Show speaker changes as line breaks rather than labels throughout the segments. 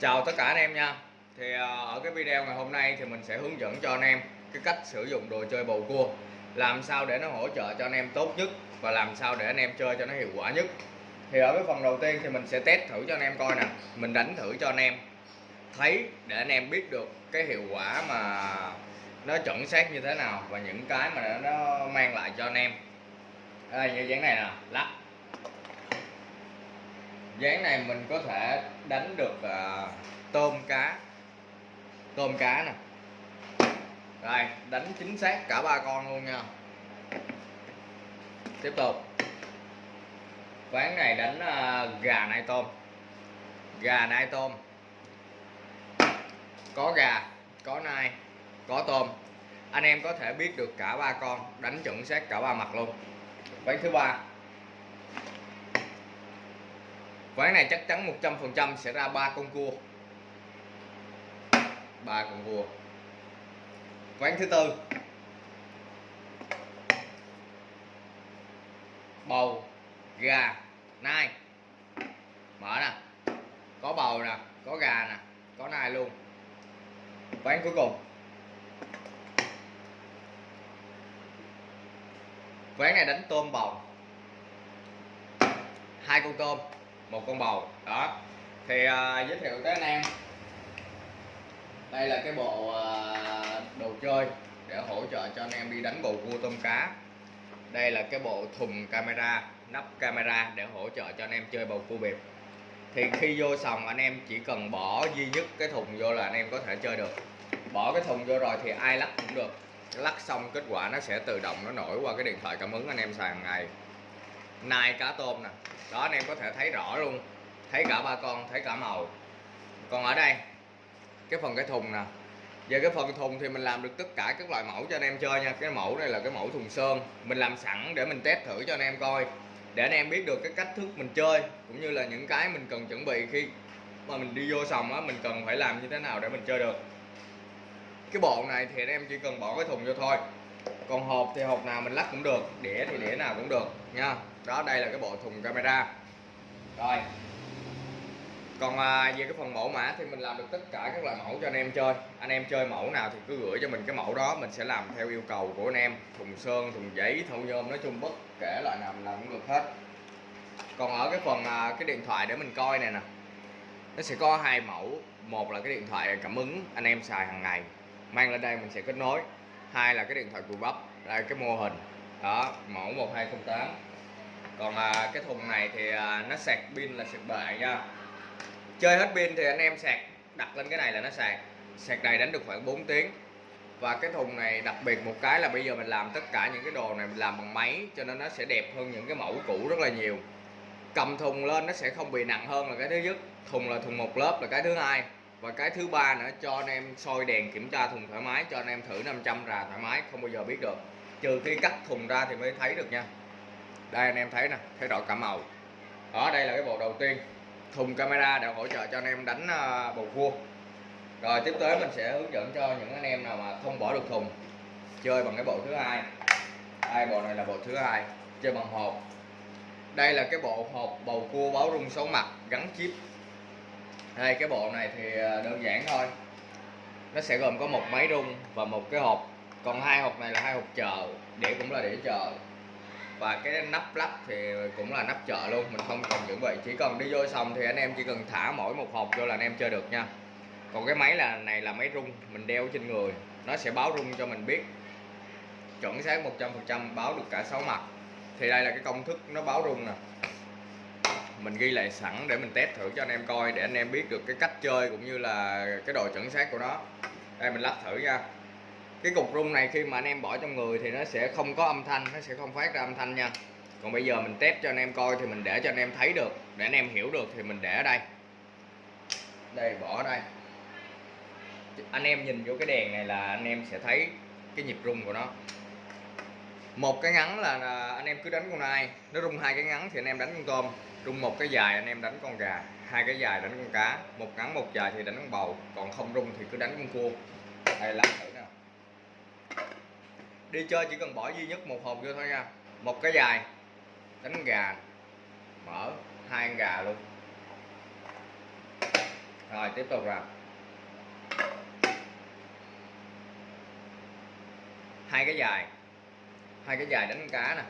Chào tất cả anh em nha. Thì à, ở cái video ngày hôm nay thì mình sẽ hướng dẫn cho anh em cái cách sử dụng đồ chơi bầu cua. Làm sao để nó hỗ trợ cho anh em tốt nhất Và làm sao để anh em chơi cho nó hiệu quả nhất. Thì ở cái phần đầu tiên thì mình sẽ test thử cho anh em coi nè. Mình đánh thử cho anh em thấy để anh em biết được cái hiệu quả mà nó chuẩn xác như thế nào Và những cái mà nó mang lại cho anh em. Đây như dáng này nè, lắc dáng này mình có thể đánh được uh, tôm cá. Tôm cá nè. Rồi đánh chính xác cả ba con luôn nha. Tiếp tục. Ván này đánh uh, gà nai tôm. Gà nai tôm. Có gà có nai có tôm. Anh em có thể biết được cả ba con đánh chuẩn xác cả ba mặt luôn. Ván thứ ba ván này chắc chắn 100% sẽ ra ba con cua. Ba con cua. Ván thứ tư. Bầu, gà, nai. Mở nè. Có bầu nè, có gà nè, có nai luôn. Ván cuối cùng. Ván này đánh tôm bầu. Hai con tôm một con bầu. Đó. Thì uh, giới thiệu tới anh em. Đây là cái bộ uh, đồ chơi để hỗ trợ cho anh em đi đánh bầu cua tôm cá. Đây là cái bộ thùng camera nắp camera để hỗ trợ cho anh em chơi bầu cua bịp. Thì khi vô sòng anh em chỉ cần bỏ duy nhất cái thùng vô là anh em có thể chơi được. Bỏ cái thùng vô rồi thì ai lắc cũng được. Lắc xong kết quả nó sẽ tự động nó nổi qua cái điện thoại cảm ứng anh em xài hàng ngày nai cá tôm nè. Đó, anh em có thể thấy rõ luôn. Thấy cả ba con, thấy cả màu. Còn ở đây, cái phần cái thùng nè. Về cái phần thùng thì mình làm được tất cả các loại mẫu cho anh em chơi nha. Cái mẫu này là cái mẫu thùng sơn. Mình làm sẵn để mình test thử cho anh em coi. Để anh em biết được cái cách thức mình chơi, cũng như là những cái mình cần chuẩn bị khi mà mình đi vô sòng á, mình cần phải làm như thế nào để mình chơi được. Cái bộ này thì anh em chỉ cần bỏ cái thùng vô thôi còn hộp thì hộp nào mình lắp cũng được đĩa thì đĩa nào cũng được nha. Đó đây là cái bộ thùng camera. Rồi. Còn à, về cái phần mẫu mã thì mình làm được tất cả các loại mẫu cho anh em chơi. Anh em chơi mẫu nào thì cứ gửi cho mình cái mẫu đó mình sẽ làm theo yêu cầu của anh em. Thùng sơn thùng giấy thâu nhôm nói chung bất kể loại nào mình làm cũng được hết. Còn ở cái phần à, cái điện thoại để mình coi này nè. Nó sẽ có hai mẫu. Một là cái điện thoại cảm ứng anh em xài hàng ngày mang lên đây mình sẽ kết nối hai là cái điện thoại cùi bắp đây cái mô hình. Đó mẫu 1208 còn à, cái thùng này thì à, nó sạc pin là sạc bệ nha. Chơi hết pin thì anh em sạc đặt lên cái này là nó sạc. Sạc này đánh được khoảng 4 tiếng. Và cái thùng này đặc biệt một cái là bây giờ mình làm tất cả những cái đồ này mình làm bằng máy cho nên nó sẽ đẹp hơn những cái mẫu cũ rất là nhiều. Cầm thùng lên nó sẽ không bị nặng hơn là cái thứ nhất. Thùng là thùng một lớp là cái thứ hai và cái thứ ba nữa, cho anh em soi đèn kiểm tra thùng thoải mái, cho anh em thử 500 rà thoải mái, không bao giờ biết được. Trừ khi cắt thùng ra thì mới thấy được nha. Đây anh em thấy nè, thấy rõ cả màu. Đó, đây là cái bộ đầu tiên. Thùng camera để hỗ trợ cho anh em đánh à, bầu cua. Rồi, tiếp tới mình sẽ hướng dẫn cho những anh em nào mà không bỏ được thùng. Chơi bằng cái bộ thứ hai. Đây bộ này là bộ thứ hai. Chơi bằng hộp. Đây là cái bộ hộp bầu cua báo rung số mặt gắn chip đây cái bộ này thì ờ, đơn giản thôi. Nó sẽ gồm có một máy rung và một cái hộp. Còn hai hộp này là hai hộp chờ đĩa cũng là đĩa chờ và cái nắp lắp thì cũng là nắp chợ luôn, mình không cần chuẩn bị. Chỉ cần đi vô xong thì anh em chỉ cần thả mỗi một hộp vô là anh em chơi được nha. Còn cái máy là, này là máy rung, mình đeo trên người. Nó sẽ báo rung cho mình biết chuẩn xác 100% báo được cả sáu mặt. Thì đây là cái công thức nó báo rung nè mình ghi lại sẵn để mình test thử cho anh em coi để anh em biết được cái cách chơi cũng như là cái độ chuẩn xác của nó. Đây, mình lắp thử nha. Cái cục rung này khi mà anh em bỏ trong người thì nó sẽ không có âm thanh, nó sẽ không phát ra âm thanh nha. Còn bây giờ mình test cho anh em coi thì mình để cho anh em thấy được. Để anh em hiểu được thì mình để ở đây. Đây, bỏ ở đây. Anh em nhìn vô cái đèn này là anh em sẽ thấy cái nhịp rung của nó. Một cái ngắn là anh em cứ đánh con nai nó rung hai cái ngắn thì anh em đánh con tôm rung một cái dài anh em đánh con gà, hai cái dài đánh con cá, một ngắn một dài thì đánh con bầu, còn không rung thì cứ đánh con cua. Đây làm thử nè đi chơi chỉ cần bỏ duy nhất một hộp vô thôi nha. Một cái dài, đánh con gà, mở hai con gà luôn. Rồi, tiếp tục rồi. Hai cái dài, hai cái dài đánh cá nè.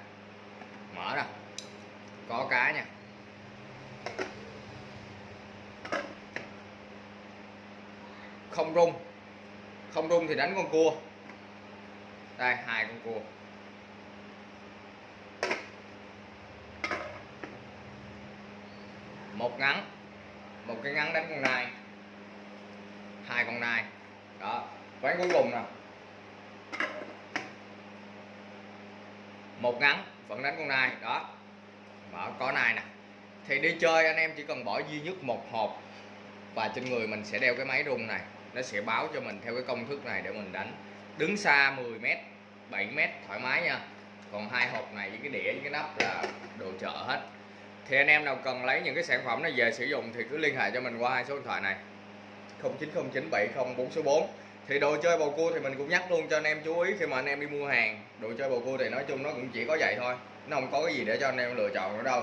Mở nè. Có cá nha. Không rung. Không rung thì đánh con cua. Đây, hai con cua. Một ngắn, một cái ngắn đánh con nai. Hai con nai. Đó ván cuối cùng nè. Một ngắn, vẫn đánh con nai. Đó, mở có nai nè. Thì đi chơi anh em chỉ cần bỏ duy nhất một hộp và trên người mình sẽ đeo cái máy rung này nó sẽ báo cho mình theo cái công thức này để mình đánh. Đứng xa 10 m 7 m thoải mái nha. Còn hai hộp này với cái đĩa với cái nắp là đồ chợ hết. Thì anh em nào cần lấy những cái sản phẩm này về sử dụng thì cứ liên hệ cho mình qua hai số điện thoại này. 09097044 thì đồ chơi bầu cua thì mình cũng nhắc luôn cho anh em chú ý khi mà anh em đi mua hàng. Đồ chơi bầu cua thì nói chung nó cũng chỉ có vậy thôi. Nó không có cái gì để cho anh em lựa chọn nữa đâu.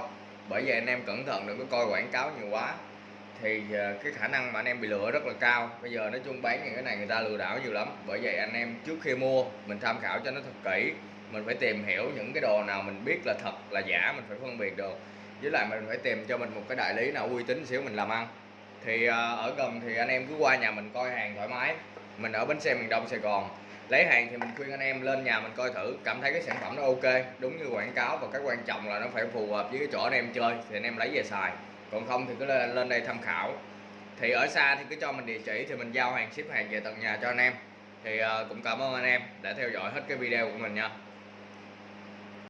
Bởi vậy anh em cẩn thận đừng có coi quảng cáo nhiều quá thì ờ, cái khả năng mà anh em bị lừa rất là cao. Bây giờ nói chung bán những cái này người ta lừa đảo nhiều lắm. Bởi vậy anh em trước khi mua, mình tham khảo cho nó thật kỹ. Mình phải tìm hiểu những cái đồ nào mình biết là thật, là giả, mình phải phân biệt được. Với lại mình phải tìm cho mình một cái đại lý nào uy tín xíu mình làm ăn. Thì ờ, ở gần thì anh em cứ qua nhà mình coi hàng thoải mái. Mình ở bến xe miền đông sài gòn. Lấy hàng thì mình khuyên anh em lên nhà mình coi thử, cảm thấy cái sản phẩm nó ok, đúng như quảng cáo và cái quan trọng là nó phải phù hợp với cái chỗ anh em chơi, thì anh em lấy về xài còn không thì cứ lên, lên đây tham khảo. Thì ở xa thì cứ cho mình địa chỉ thì mình giao hàng ship hàng về tận nhà cho anh em. Thì uh, cũng cảm ơn anh em đã theo dõi hết cái video của mình nha.